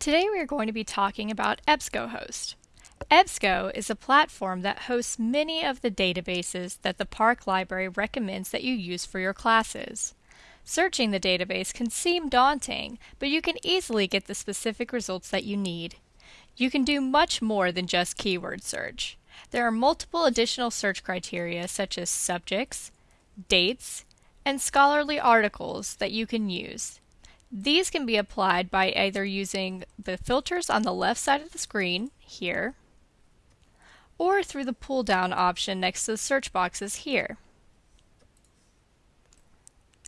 Today we are going to be talking about EBSCOhost. EBSCO is a platform that hosts many of the databases that the Park Library recommends that you use for your classes. Searching the database can seem daunting, but you can easily get the specific results that you need. You can do much more than just keyword search. There are multiple additional search criteria such as subjects, dates, and scholarly articles that you can use. These can be applied by either using the filters on the left side of the screen, here, or through the pull down option next to the search boxes here.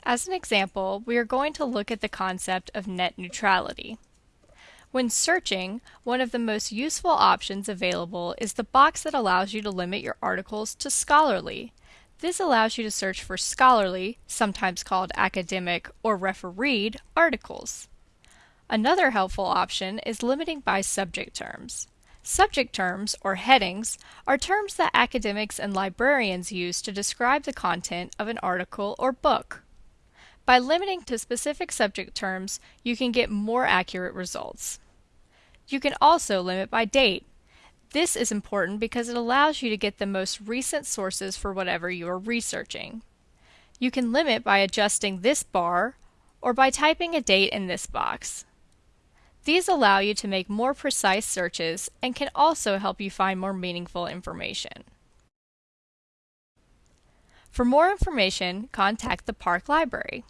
As an example, we are going to look at the concept of net neutrality. When searching, one of the most useful options available is the box that allows you to limit your articles to scholarly. This allows you to search for scholarly, sometimes called academic or refereed, articles. Another helpful option is limiting by subject terms. Subject terms, or headings, are terms that academics and librarians use to describe the content of an article or book. By limiting to specific subject terms, you can get more accurate results. You can also limit by date. This is important because it allows you to get the most recent sources for whatever you are researching. You can limit by adjusting this bar or by typing a date in this box. These allow you to make more precise searches and can also help you find more meaningful information. For more information, contact the Park Library.